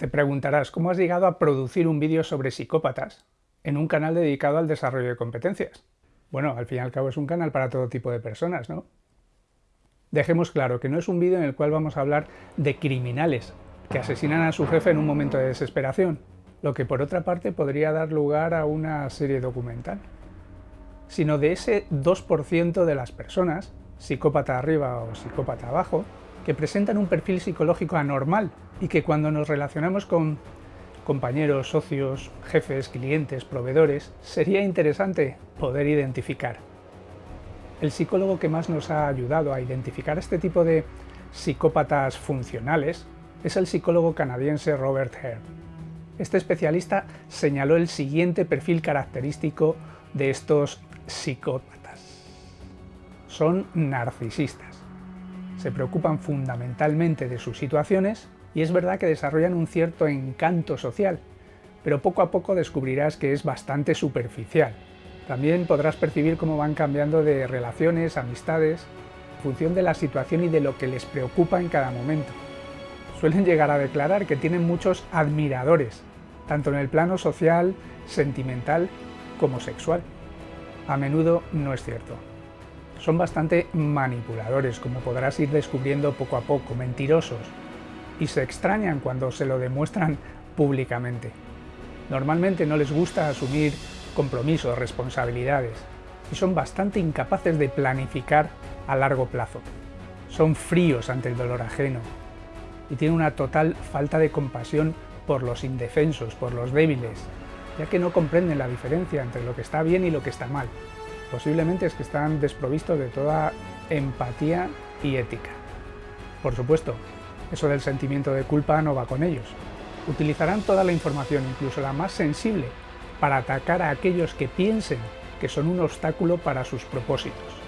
Te preguntarás, ¿cómo has llegado a producir un vídeo sobre psicópatas en un canal dedicado al desarrollo de competencias? Bueno, al fin y al cabo es un canal para todo tipo de personas, ¿no? Dejemos claro que no es un vídeo en el cual vamos a hablar de criminales que asesinan a su jefe en un momento de desesperación, lo que por otra parte podría dar lugar a una serie documental, sino de ese 2% de las personas, psicópata arriba o psicópata abajo, que presentan un perfil psicológico anormal y que cuando nos relacionamos con compañeros, socios, jefes, clientes, proveedores, sería interesante poder identificar. El psicólogo que más nos ha ayudado a identificar este tipo de psicópatas funcionales es el psicólogo canadiense Robert Hare. Este especialista señaló el siguiente perfil característico de estos psicópatas. Son narcisistas. Se preocupan fundamentalmente de sus situaciones y es verdad que desarrollan un cierto encanto social, pero poco a poco descubrirás que es bastante superficial. También podrás percibir cómo van cambiando de relaciones, amistades, en función de la situación y de lo que les preocupa en cada momento. Suelen llegar a declarar que tienen muchos admiradores, tanto en el plano social, sentimental como sexual. A menudo no es cierto. Son bastante manipuladores, como podrás ir descubriendo poco a poco, mentirosos, y se extrañan cuando se lo demuestran públicamente. Normalmente no les gusta asumir compromisos, responsabilidades, y son bastante incapaces de planificar a largo plazo. Son fríos ante el dolor ajeno, y tienen una total falta de compasión por los indefensos, por los débiles, ya que no comprenden la diferencia entre lo que está bien y lo que está mal. Posiblemente es que están desprovistos de toda empatía y ética. Por supuesto, eso del sentimiento de culpa no va con ellos. Utilizarán toda la información, incluso la más sensible, para atacar a aquellos que piensen que son un obstáculo para sus propósitos.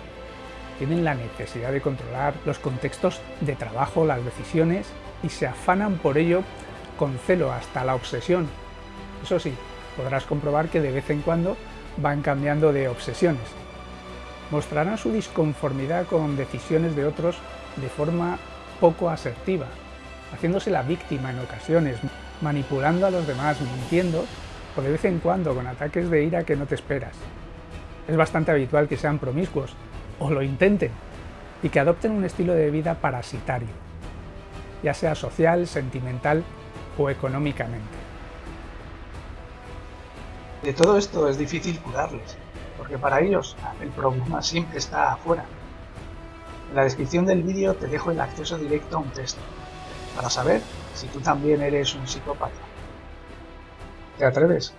Tienen la necesidad de controlar los contextos de trabajo, las decisiones, y se afanan por ello con celo hasta la obsesión. Eso sí, podrás comprobar que de vez en cuando van cambiando de obsesiones. Mostrarán su disconformidad con decisiones de otros de forma poco asertiva, haciéndose la víctima en ocasiones, manipulando a los demás, mintiendo o de vez en cuando con ataques de ira que no te esperas. Es bastante habitual que sean promiscuos, o lo intenten, y que adopten un estilo de vida parasitario, ya sea social, sentimental o económicamente. De todo esto es difícil curarles, porque para ellos el problema siempre está afuera, en la descripción del vídeo te dejo el acceso directo a un test, para saber si tú también eres un psicópata. ¿Te atreves?